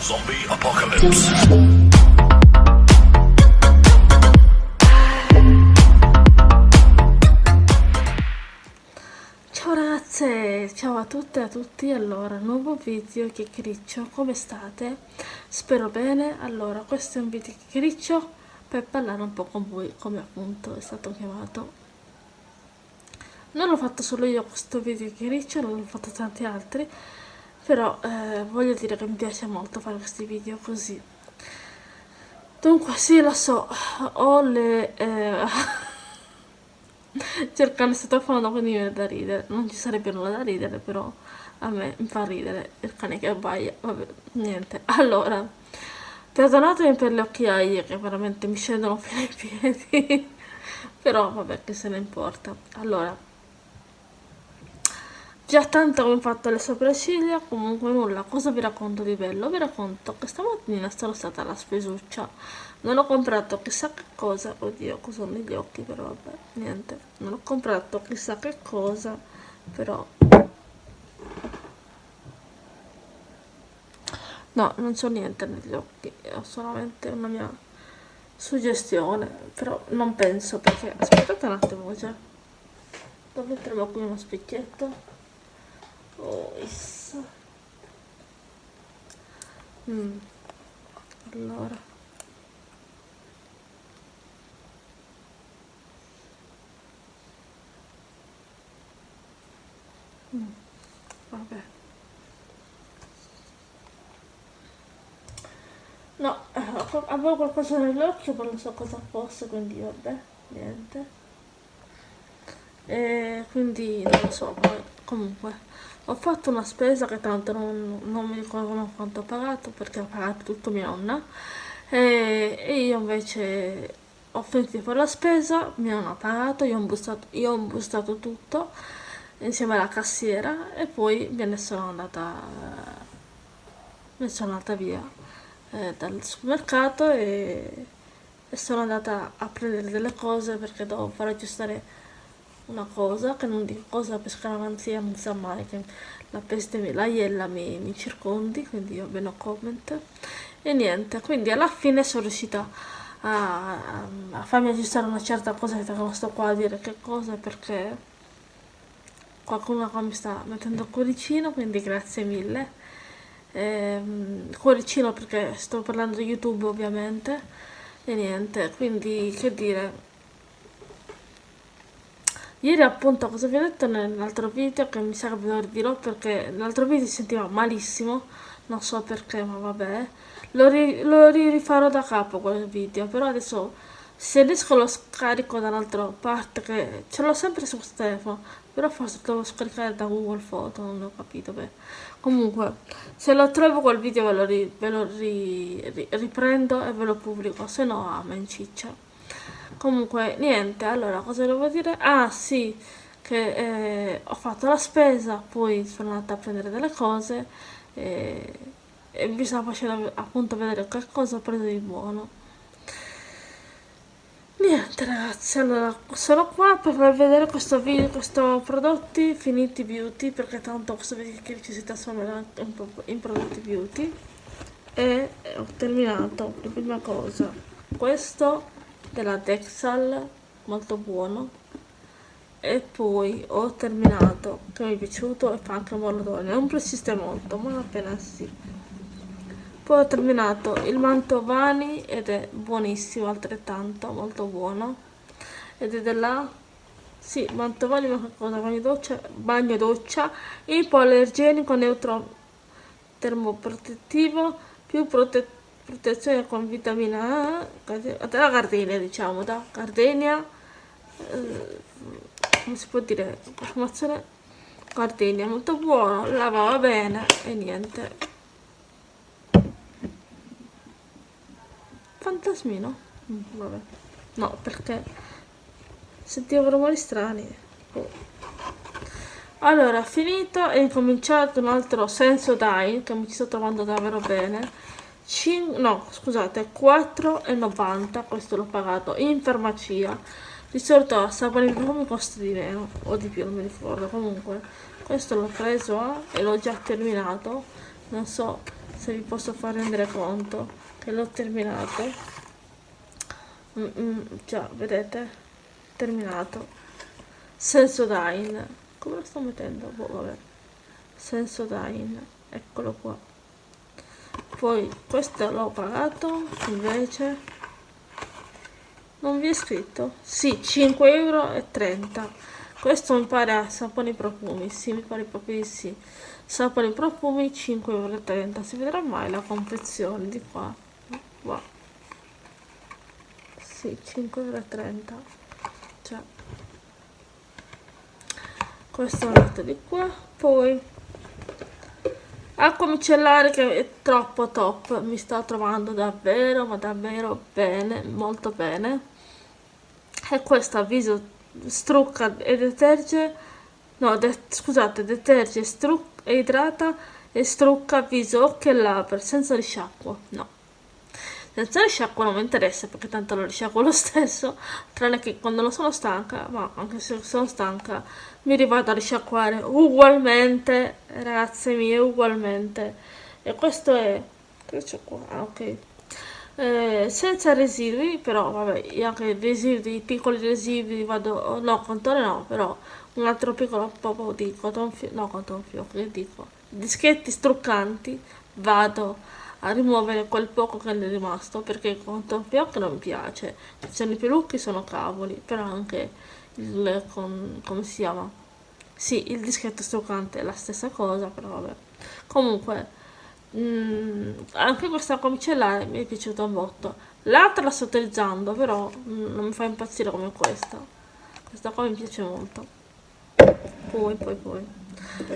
Zombie Apocalypse. Ciao ragazze, ciao a tutte e a tutti, allora, nuovo video chiacchiericcio, come state? Spero bene, allora, questo è un video chiacchiericcio per parlare un po' con voi, come appunto è stato chiamato. Non l'ho fatto solo io questo video chiacchiericcio, l'ho fatto tanti altri, però eh, voglio dire che mi piace molto fare questi video così. Dunque, sì, lo so, ho le... Eh, cercando sottofondo quindi mi viene da ridere. Non ci sarebbe nulla da ridere però a me mi fa ridere. Il cane che abbaia vabbè niente. Allora perdonatemi per le occhiaie che veramente mi scendono fino ai piedi. Però vabbè che se ne importa. Allora già tanto ho fatto le sopracciglia comunque nulla. Cosa vi racconto di bello? Vi racconto che stamattina sono stata alla spesuccia non ho comprato chissà che cosa. Oddio cosa ho negli occhi però vabbè niente. Non ho comprato chissà che cosa però. No non c'ho niente negli occhi. Ho solamente una mia suggestione però non penso perché aspettate un attimo già dove metteremo qui uno specchietto Oh, mm. Allora. Mm. Vabbè. No, eh, avevo qualcosa nell'occhio ma non so cosa fosse, quindi vabbè, niente. E quindi non so, comunque ho fatto una spesa che tanto non, non mi ricordo quanto ho pagato perché ho pagato tutto mia nonna. E, e io invece ho finito di fare la spesa, mi hanno pagato, io ho bustato, io ho bustato tutto insieme alla cassiera e poi me ne sono andata, me ne sono andata via eh, dal supermercato e, e sono andata a prendere delle cose perché dovevo far aggiustare una cosa, che non dico cosa per scaramanzia, non sa mai che la peste, la iella mi, mi circondi, quindi io bene no comment. E niente, quindi alla fine sono riuscita a, a, farmi aggiustare una certa cosa che non sto qua a dire che cosa perché qualcuno qua mi sta mettendo il cuoricino, quindi grazie mille. Ehm, cuoricino perché sto parlando di YouTube ovviamente e niente, quindi che dire Ieri appunto cosa vi ho detto nell'altro video che mi sa che ve lo dirò perché nell'altro video si sentiva malissimo, non so perché ma vabbè, lo, ri lo rifarò da capo quel video, però adesso se riesco lo scarico da un'altra parte che ce l'ho sempre su telefono, però forse devo scaricare da Google Photo, non ho capito beh. Comunque, se lo trovo quel video ve lo, ri ve lo ri riprendo e ve lo pubblico, se no amen ciccia comunque niente allora cosa devo dire? Ah sì che eh, ho fatto la spesa poi sono andata a prendere delle cose e, e vi stavo facendo appunto vedere che cosa ho preso di buono. Niente ragazzi allora sono qua per farvi vedere questo video questo prodotti finiti beauty perché tanto questo video che ci si trasformerà in prodotti beauty. E ho terminato la prima cosa. Questo della Dexal molto buono. E poi ho terminato che mi è piaciuto e fa anche molto non persiste molto ma appena sì poi ho terminato il Mantovani ed è buonissimo altrettanto molto buono. Ed è della sì, Mantovani ma cosa? Bagno doccia bagno doccia. Ipoallergenico neutro termoprotettivo più protettivo protezione con vitamina A della gardenia diciamo da gardenia eh, come si può dire informazione? Gardenia molto buono lavava bene e niente. Fantasmino? Mm, vabbè. No perché sentivo rumori strani. Oh. allora finito e incominciato un altro senso dai che mi ci sto trovando davvero bene 5, no scusate 4,90 questo l'ho pagato in farmacia. Di solito sapore di profumo costa di meno o di più non mi ricordo. Comunque questo l'ho preso e l'ho già terminato. Non so se vi posso far rendere conto che l'ho terminato. Mm, mm, già vedete terminato. Sensodyne come lo sto mettendo? Boh, vabbè. Sensodyne eccolo qua poi questo l'ho pagato invece non vi è scritto? sì 5,30 euro questo mi pare a saponi profumi sì mi pare proprio di sì. Saponi profumi 5,30 euro si vedrà mai la confezione di qua? Wow. sì 5,30 euro cioè questo è metto di qua. Poi acqua micellare che è troppo top mi sta trovando davvero ma davvero bene molto bene. E questa viso strucca e deterge no de scusate deterge e idrata e strucca viso occhi e labbra senza risciacquo no senza risciacquo non mi interessa perché tanto lo risciacquo lo stesso tranne che quando non sono stanca ma anche se sono stanca mi rivado a risciacquare ugualmente ragazze mie ugualmente. E questo è c'è qua? Ah, ok. Eh, senza residui però vabbè anche residui piccoli residui vado no contore no però un altro piccolo po' di cotton fio no cotton che dico. Dischetti struccanti vado a rimuovere quel poco che ne è rimasto perché fio che non mi piace. Ci sono i pelucchi sono cavoli però anche il con, come si chiama? Sì il dischetto struccante è la stessa cosa però vabbè. Comunque Mm, anche questa comicellare mi è piaciuta un botto. L'altra la sto utilizzando però mm, non mi fa impazzire come questa. Questa qua mi piace molto. Poi poi poi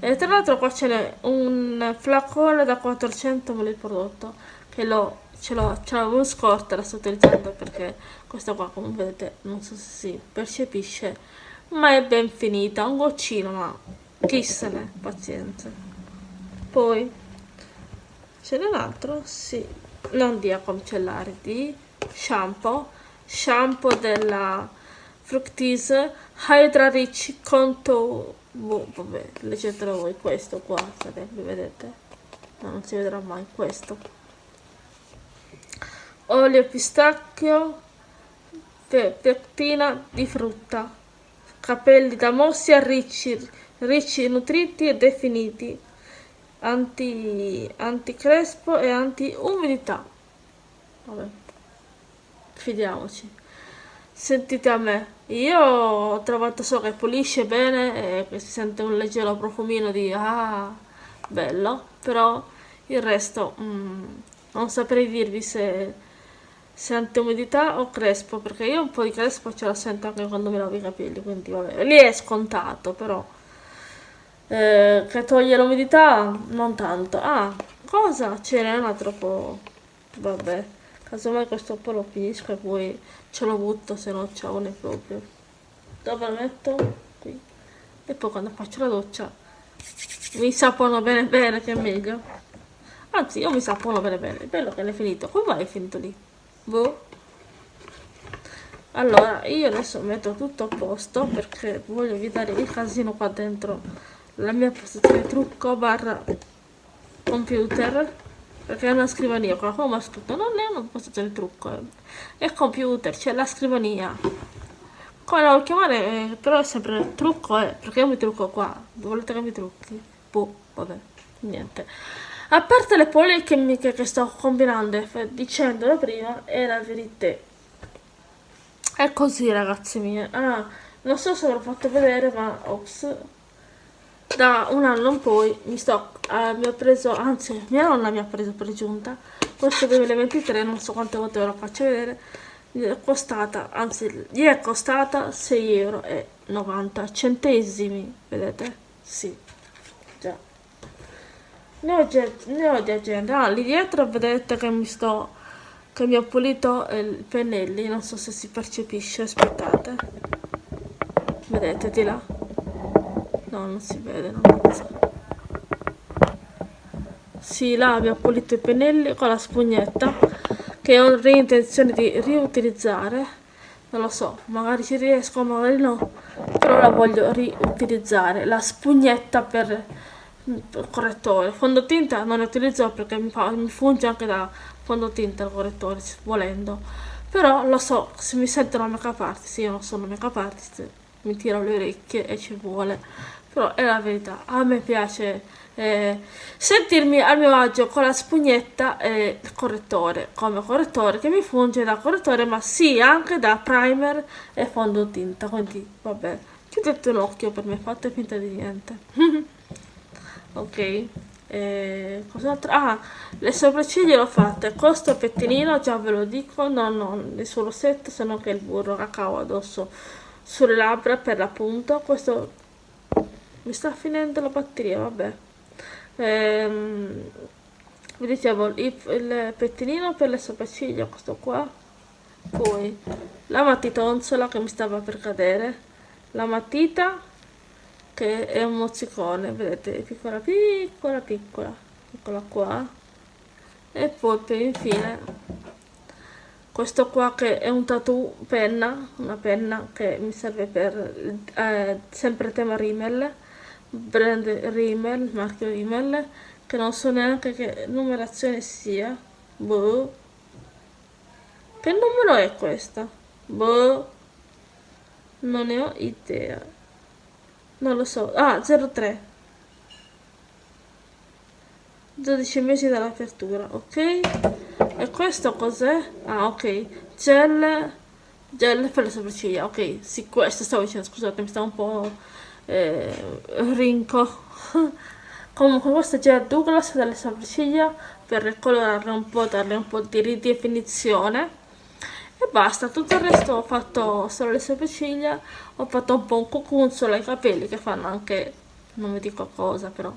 e tra l'altro qua c'è un flacone da 400 ml prodotto che l'ho ce l'avevo scorta la sto utilizzando perché questa qua come vedete non so se si percepisce ma è ben finita un goccino ma chi se ne pazienza poi ce n'è un altro? Sì, non di acqua micellare, di shampoo, shampoo della Fructis Hydra Rich Contour, boh, vabbè, leggetelo voi, questo qua, sarebbe, vedete? No, non si vedrà mai questo. Olio pistacchio, pectina di frutta, capelli da mossia ricci, ricci, nutriti e definiti anti, anticrespo e anti umidità vabbè fidiamoci sentite a me io ho trovato so che pulisce bene e che si sente un leggero profumino di ah bello però il resto mm, non saprei dirvi se se anti-umidità o crespo perché io un po' di crespo ce la sento anche quando mi lavo i capelli quindi vabbè lì è scontato però eh, che toglie l'umidità non tanto. Ah cosa? Ce n'è una troppo vabbè casomai questo po' lo finisco e poi ce lo butto se non c'è ne proprio. Dove lo metto? qui. E poi quando faccio la doccia mi sapono bene bene che è meglio. Anzi io mi sapono bene bene. Bello che l'hai finito. Come mai è finito lì? boh. Allora io adesso metto tutto a posto perché voglio evitare il casino qua dentro. La mia postazione trucco barra computer perché è una scrivania qualcuno mi ha scritto non è una postazione trucco è computer c'è la scrivania. Come la vuoi chiamare? Eh, però è sempre trucco eh, perché io mi trucco qua. Volete che mi trucchi. Boh vabbè niente. A parte le polemiche che sto combinando dicendo da prima è la verità. È così ragazzi miei. Ah, non so se l'ho fatto vedere ma ops da un anno in poi mi sto eh, mi ho preso anzi mia nonna mi ha preso per giunta. Questo 2023 non so quante volte ve lo faccio vedere gli è costata anzi gli è costata 6,90 euro 90 centesimi vedete? Sì. Già. Ne ho, ne ho di agenda ah, lì dietro vedete che mi sto che mi ho pulito i pennelli non so se si percepisce aspettate. Vedete di là No, non si vede, non so. Sì, là abbiamo pulito i pennelli con la spugnetta che ho intenzione di riutilizzare. Non lo so, magari ci riesco, magari no. Però la voglio riutilizzare. La spugnetta per correttore fondotinta non ne utilizzo perché mi, fa, mi funge anche da fondotinta il correttore volendo però lo so se mi sentono make artist io non sono make artist mi tiro le orecchie e ci vuole però è la verità a me piace eh, sentirmi al mio agio con la spugnetta e il correttore come correttore che mi funge da correttore ma sì anche da primer e fondotinta quindi vabbè chiudete un occhio per me fate finta di niente ok eh, cos'altro? ah le sopracciglia l'ho fatte con sto pettinino già ve lo dico non ho nessun rossetto se non che il burro cacao addosso sulle labbra per l'appunto questo mi sta finendo la batteria vabbè. Ehm, vi dicevo il, il pettinino per le sopracciglia questo qua. Poi la matitonzola che mi stava per cadere. La matita che è un mozzicone vedete piccola piccola piccola. Eccola qua. E poi per infine questo qua che è un tattoo penna una penna che mi serve per eh, sempre tema Rimmel brand Rimmel marchio Rimmel che non so neanche che numerazione sia boh che numero è questa boh non ne ho idea. Non lo so. Ah, 03. 12 mesi dall'apertura, ok? E questo cos'è? Ah, ok. Gel, gel per le sopracciglia, ok. Sì, questo stavo dicendo, scusate, mi sta un po' eh, rinco. Comunque questo è gel Douglas delle sopracciglia per ricolorarle un po', darle un po' di ridefinizione e basta tutto il resto ho fatto solo le sopracciglia ho fatto un po' un cucunzolo ai capelli che fanno anche non vi dico cosa però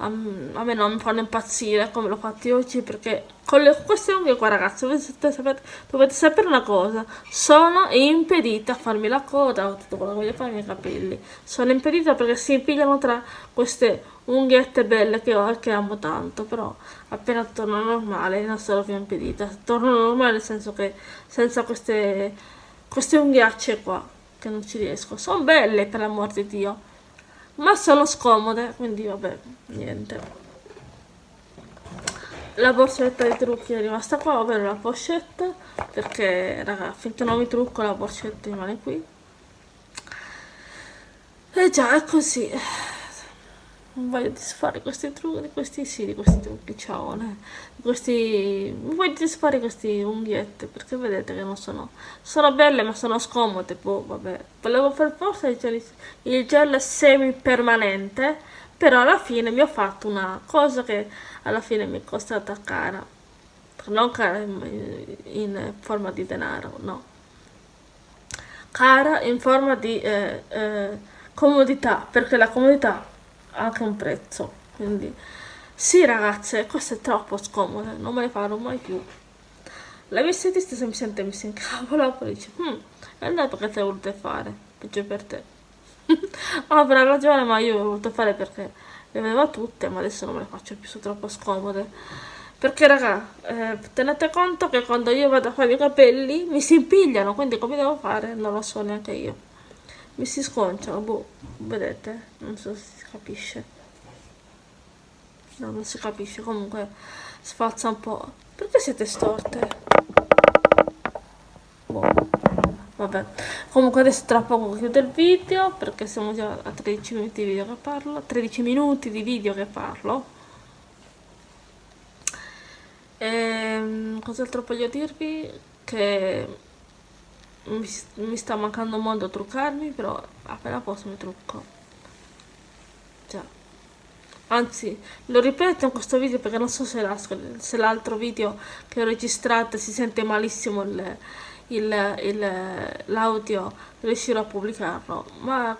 a, a me non mi fanno impazzire come l'ho fatti oggi perché con le, queste unghie qua ragazzi dovete sapere, dovete sapere una cosa. Sono impedita a farmi la coda o tutto quello che voglio fare ai miei capelli. Sono impedita perché si impigliano tra queste unghiette belle che ho e che amo tanto però appena torno normale non sarò più impedita. Torno normale nel senso che senza queste queste unghiacce qua che non ci riesco. Sono belle per l'amor di dio ma sono scomode quindi vabbè niente. La borsetta dei trucchi è rimasta qua ovvero la pochette perché raga finché non mi trucco la borsetta rimane qui. E già è così non voglio disfare questi trucchi, questi sì, di questi trucchi, ciao, questi, non voglio disfare questi unghiette, perché vedete che non sono, sono belle ma sono scomode, boh, vabbè, volevo fare forse il gel, il gel semi permanente, però alla fine mi ho fatto una cosa che alla fine mi è costata cara, non cara in forma di denaro, no, cara in forma di eh, eh, comodità, perché la comodità anche un prezzo quindi. Sì ragazze questo è troppo scomodo non me ne farò mai più. La mia estetista semplicemente mi si incavola poi dice hm, e allora perché te le volute fare peggio per te. Avrà ragione ma io le ho volute fare perché le avevo tutte ma adesso non me le faccio più sono troppo scomode. Perché raga eh, tenete conto che quando io vado a fare i capelli mi si impigliano quindi come devo fare? Non lo so neanche io. Mi si sconciano, boh, vedete? Non so se capisce. No, non si capisce, comunque sfazza un po'. Perché siete storte? Boh. Vabbè, comunque adesso tra poco chiudo il video perché siamo già a 13 minuti di video che parlo, 13 minuti di video che parlo. Ehm, cos'altro voglio dirvi? Che mi, mi sta mancando a truccarmi però appena posso mi trucco anzi lo ripeto in questo video perché non so se l'altro video che ho registrato si sente malissimo l'audio riuscirò a pubblicarlo. Ma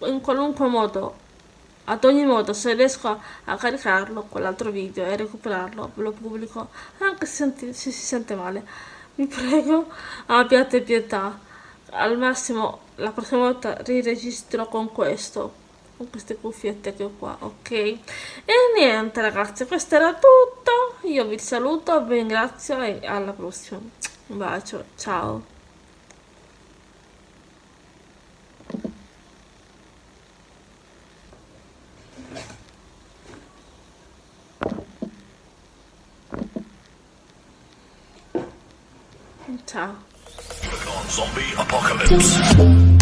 in qualunque modo ad ogni modo se riesco a caricarlo quell'altro video e recuperarlo lo pubblico anche se, senti, se si sente male. Vi prego abbiate pietà. Al massimo la prossima volta riregistro con questo con queste cuffiette che ho qua ok e niente ragazzi questo era tutto io vi saluto vi ringrazio e alla prossima un bacio ciao Ciao. Zombie Apocalypse.